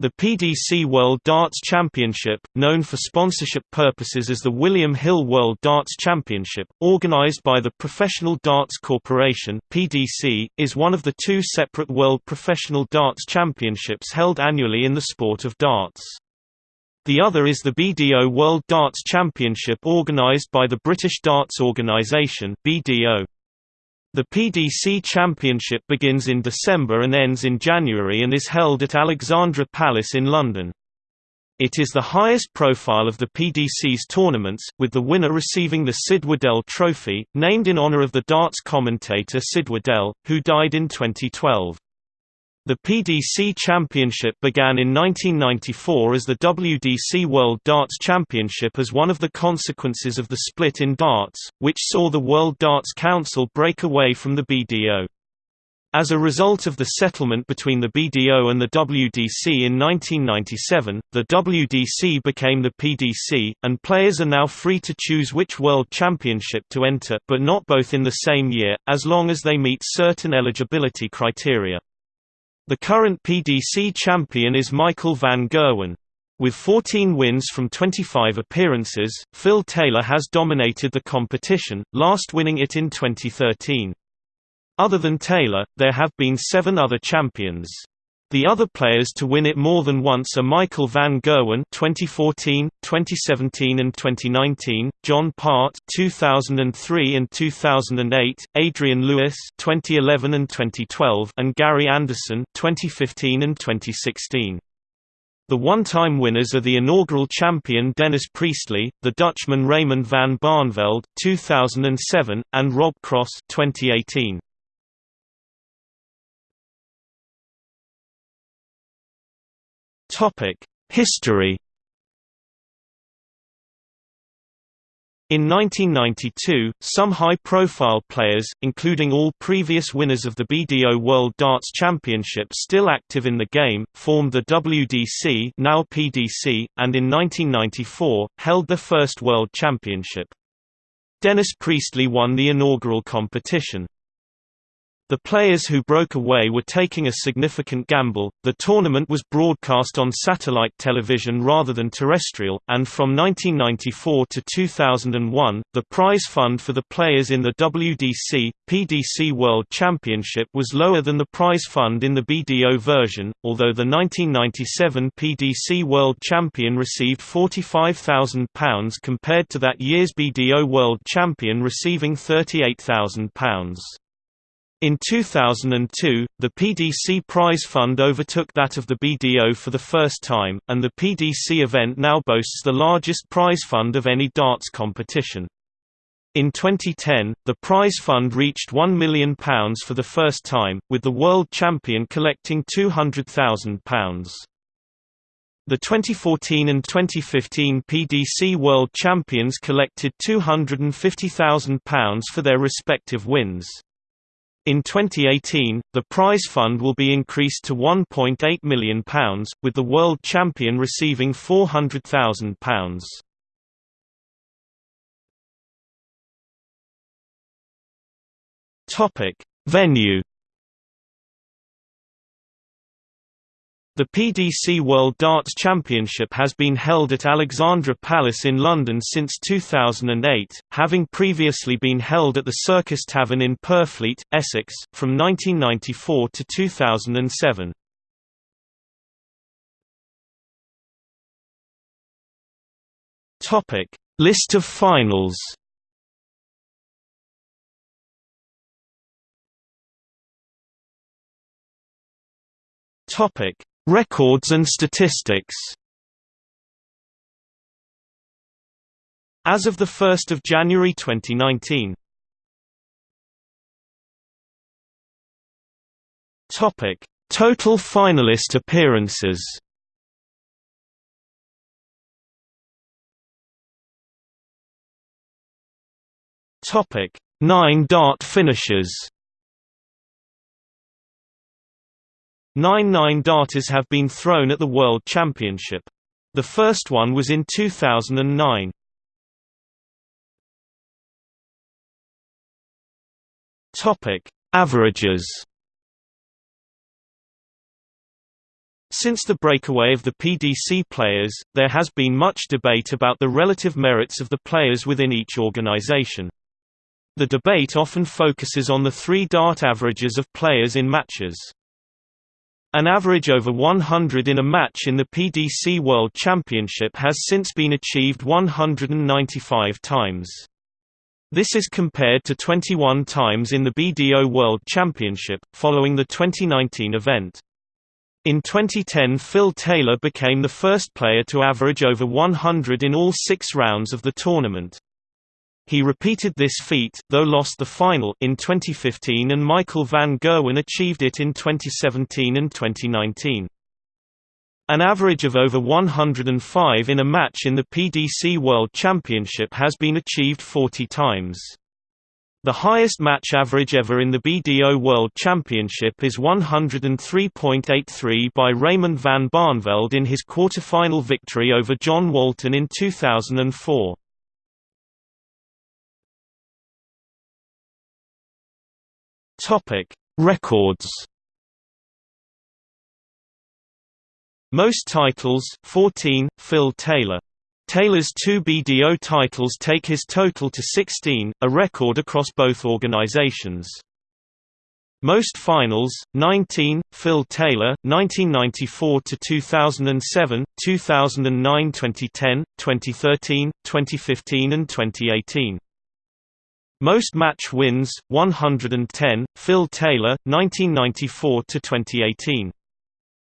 The PDC World Darts Championship, known for sponsorship purposes as the William Hill World Darts Championship, organized by the Professional Darts Corporation (PDC), is one of the two separate World Professional Darts Championships held annually in the sport of darts. The other is the BDO World Darts Championship organized by the British Darts Organisation (BDO). The PDC Championship begins in December and ends in January and is held at Alexandra Palace in London. It is the highest profile of the PDC's tournaments, with the winner receiving the Sid Waddell Trophy, named in honour of the darts commentator Sid Waddell, who died in 2012. The PDC Championship began in 1994 as the WDC World Darts Championship as one of the consequences of the split in darts, which saw the World Darts Council break away from the BDO. As a result of the settlement between the BDO and the WDC in 1997, the WDC became the PDC, and players are now free to choose which World Championship to enter but not both in the same year, as long as they meet certain eligibility criteria. The current PDC champion is Michael van Gerwen. With 14 wins from 25 appearances, Phil Taylor has dominated the competition, last winning it in 2013. Other than Taylor, there have been seven other champions. The other players to win it more than once are Michael van Gerwen 2014, 2017 and 2019, John Part 2003 and 2008, Adrian Lewis 2011 and 2012 and Gary Anderson 2015 and 2016. The one-time winners are the inaugural champion Dennis Priestley, the Dutchman Raymond van Barneveld 2007, and Rob Cross 2018. History In 1992, some high-profile players, including all previous winners of the BDO World Darts Championship still active in the game, formed the WDC now PDC, and in 1994, held their first World Championship. Dennis Priestley won the inaugural competition. The players who broke away were taking a significant gamble. The tournament was broadcast on satellite television rather than terrestrial, and from 1994 to 2001, the prize fund for the players in the WDC PDC World Championship was lower than the prize fund in the BDO version, although the 1997 PDC World Champion received £45,000 compared to that year's BDO World Champion receiving £38,000. In 2002, the PDC prize fund overtook that of the BDO for the first time, and the PDC event now boasts the largest prize fund of any darts competition. In 2010, the prize fund reached £1 million for the first time, with the world champion collecting £200,000. The 2014 and 2015 PDC World Champions collected £250,000 for their respective wins. In 2018, the prize fund will be increased to £1.8 million, with the world champion receiving £400,000. Topic: Venue The PDC World Darts Championship has been held at Alexandra Palace in London since 2008, having previously been held at the Circus Tavern in Purfleet, Essex, from 1994 to 2007. List of finals Topic Records and statistics As of 1 January 2019 Topic: Total finalist appearances. 9 dart finishes. Nine nine darters have been thrown at the World Championship. The first one was in 2009. Topic: Averages. Since the breakaway of the PDC players, there has been much debate about the relative merits of the players within each organization. The debate often focuses on the three dart averages of players in matches. An average over 100 in a match in the PDC World Championship has since been achieved 195 times. This is compared to 21 times in the BDO World Championship, following the 2019 event. In 2010 Phil Taylor became the first player to average over 100 in all six rounds of the tournament. He repeated this feat, though lost the final, in 2015 and Michael van Gerwen achieved it in 2017 and 2019. An average of over 105 in a match in the PDC World Championship has been achieved 40 times. The highest match average ever in the BDO World Championship is 103.83 by Raymond van Barneveld in his quarterfinal victory over John Walton in 2004. Topic: Records. Most titles 14 Phil Taylor Taylor's two BDO titles take his total to 16, a record across both organizations. Most finals 19 Phil Taylor 1994 to 2007 2009 2010 2013 2015 and 2018 Most match wins 110 Phil Taylor 1994 to 2018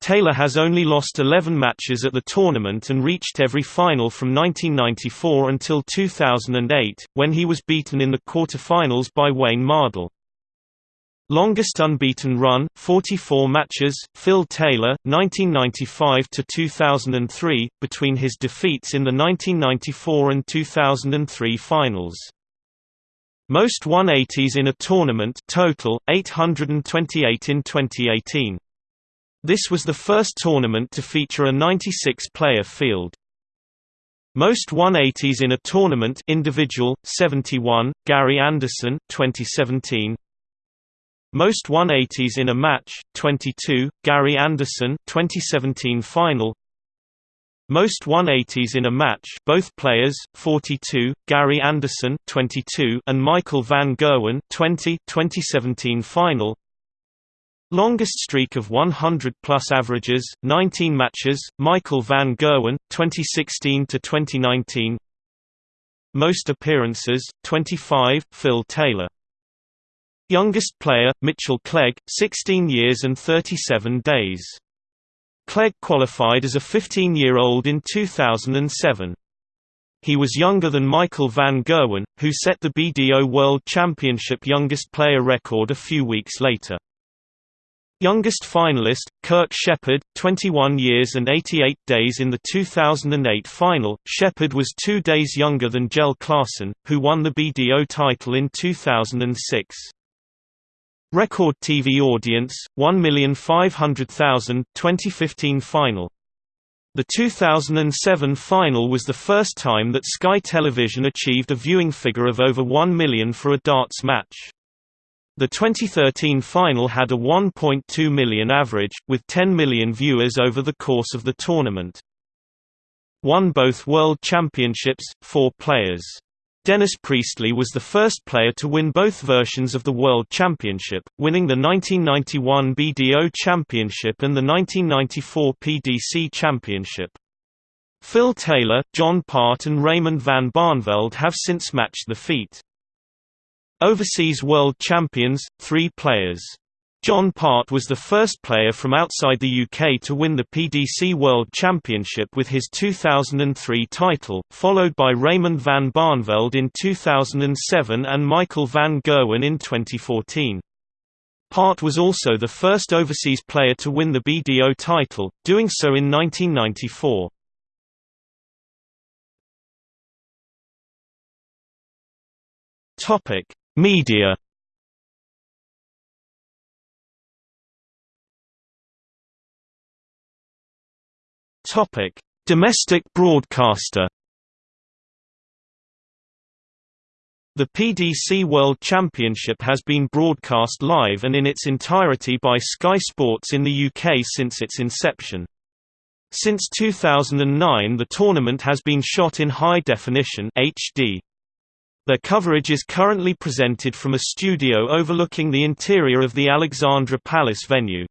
Taylor has only lost 11 matches at the tournament and reached every final from 1994 until 2008, when he was beaten in the quarterfinals by Wayne Mardle. Longest unbeaten run, 44 matches, Phil Taylor, 1995 to 2003, between his defeats in the 1994 and 2003 finals. Most 180s in a tournament, total 828 in 2018. This was the first tournament to feature a 96-player field. Most 180s in a tournament individual 71 Gary Anderson 2017 Most 180s in a match 22 Gary Anderson 2017 final Most 180s in a match both players 42 Gary Anderson 22 and Michael van Gerwen 20 2017 final Longest streak of 100-plus averages, 19 matches, Michael van Gerwen, 2016 to 2019. Most appearances, 25, Phil Taylor. Youngest player, Mitchell Clegg, 16 years and 37 days. Clegg qualified as a 15-year-old in 2007. He was younger than Michael van Gerwen, who set the BDO World Championship youngest player record a few weeks later. Youngest finalist, Kirk Shepherd, 21 years and 88 days in the 2008 final. Shepherd was two days younger than Jelle Klaasen, who won the BDO title in 2006. Record TV audience, 1,500,000 2015 final. The 2007 final was the first time that Sky Television achieved a viewing figure of over 1 million for a darts match. The 2013 final had a 1.2 million average, with 10 million viewers over the course of the tournament. Won both World Championships, four players. Dennis Priestley was the first player to win both versions of the World Championship, winning the 1991 BDO Championship and the 1994 PDC Championship. Phil Taylor, John Part and Raymond van Barneveld have since matched the feat. Overseas World Champions, three players. John Part was the first player from outside the UK to win the PDC World Championship with his 2003 title, followed by Raymond van Barneveld in 2007 and Michael van Gerwen in 2014. Part was also the first overseas player to win the BDO title, doing so in 1994. Topic: Media Topic: Domestic broadcaster. The PDC World Championship has been broadcast live and in its entirety by Sky Sports in the UK since its inception. Since 2009 the tournament has been shot in high definition HD. Their coverage is currently presented from a studio overlooking the interior of the Alexandra Palace venue.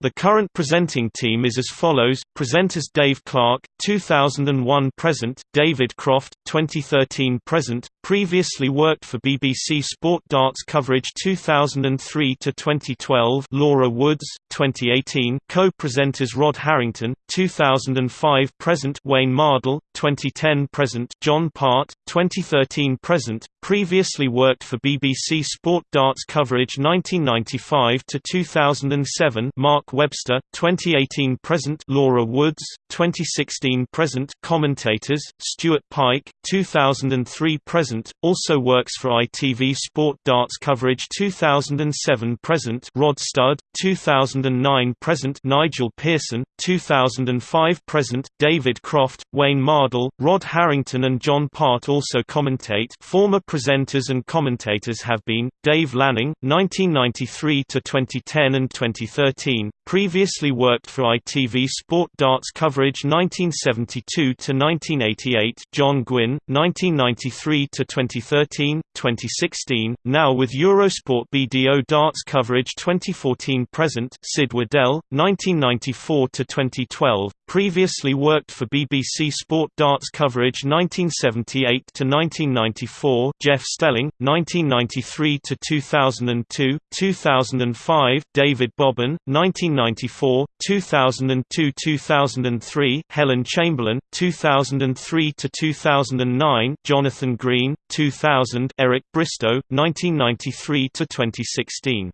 The current presenting team is as follows: presenters Dave Clark, 2001 present; David Croft, 2013 present. Previously worked for BBC Sport Darts coverage 2003 to 2012. Laura Woods, 2018. Co-presenters Rod Harrington, 2005 present. Wayne Mardle, 2010 present. John Part, 2013 present. Previously worked for BBC Sport Darts coverage 1995 to 2007. Mark Webster, 2018 present Laura Woods, 2016 present Commentators, Stuart Pike, 2003 present, also works for ITV Sport Darts coverage 2007 present Rod Studd, 2009 present Nigel Pearson, 2005 present David Croft, Wayne Mardle, Rod Harrington and John Part also commentate former presenters and commentators have been, Dave Lanning, 1993 to 2010 and 2013, Previously worked for ITV Sport Darts coverage 1972 to 1988. John Gwynne, 1993 to 2013, 2016. Now with Eurosport BDO Darts coverage 2014 present. Sid Waddell, 1994 to 2012. Previously worked for BBC Sport Darts coverage 1978 to 1994. Jeff Stelling, 1993 to 2002, 2005. David Bobbin, 1994, 2002–2003, Helen Chamberlain, 2003 to 2009, Jonathan Green, 2000, Eric Bristow, 1993 to 2016.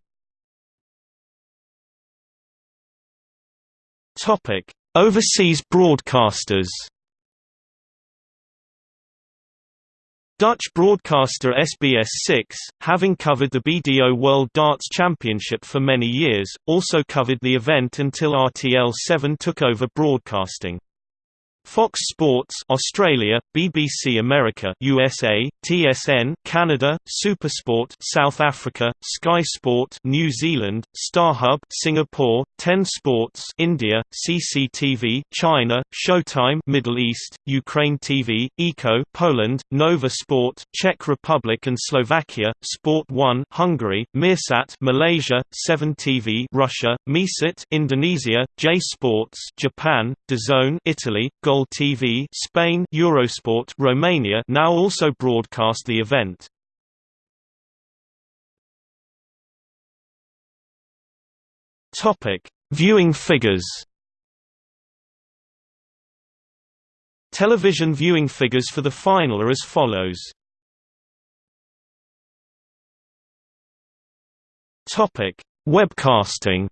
Topic: Overseas broadcasters. Dutch broadcaster SBS6, having covered the BDO World Darts Championship for many years, also covered the event until RTL7 took over broadcasting. Fox Sports Australia, BBC America USA, TSN Canada, SuperSport South Africa, Sky Sport New Zealand, StarHub Singapore, Ten Sports India, CCTV China, Showtime Middle East, Ukraine TV, Eco Poland, Nova Sport Czech Republic and Slovakia, Sport 1 Hungary, Meersat Malaysia, 7 TV Russia, Meesit Indonesia, J Sports Japan, DAZN Italy, TV Spain Eurosport Romania now also broadcast the event. Topic: Viewing figures. Television viewing figures for the final are as follows. Topic: Webcasting.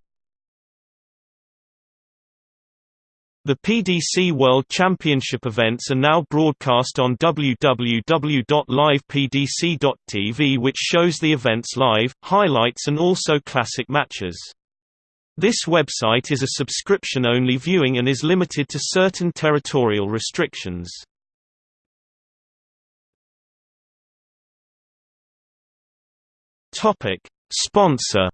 The PDC World Championship events are now broadcast on www.livepdc.tv which shows the events live, highlights and also classic matches. This website is a subscription-only viewing and is limited to certain territorial restrictions. Sponsor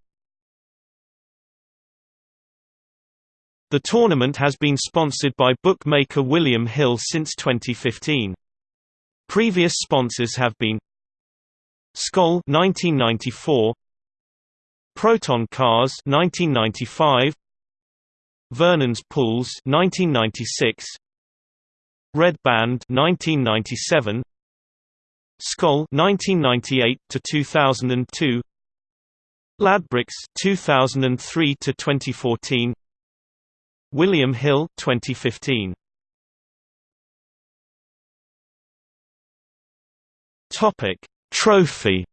The tournament has been sponsored by bookmaker William Hill since 2015. Previous sponsors have been Skoal 1994, Proton Cars 1995, Vernon's Pools 1996, Red Band 1997, Skoal 1998 to 2002, Ladbrokes 2003 to 2014 William Hill 2015 Topic Trophy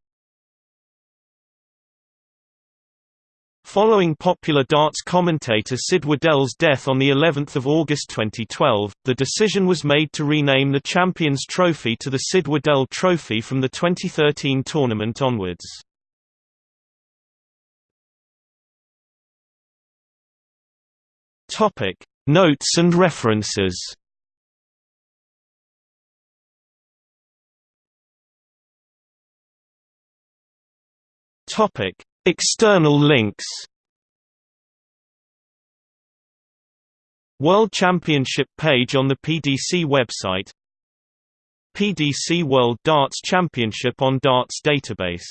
Following popular darts commentator Sid Waddell's death on the 11th of August 2012, the decision was made to rename the Champions Trophy to the Sid Waddell Trophy from the 2013 tournament onwards. Topic: Notes and references. Topic: External links. World Championship page on the PDC website PDC World Darts Championship on Darts database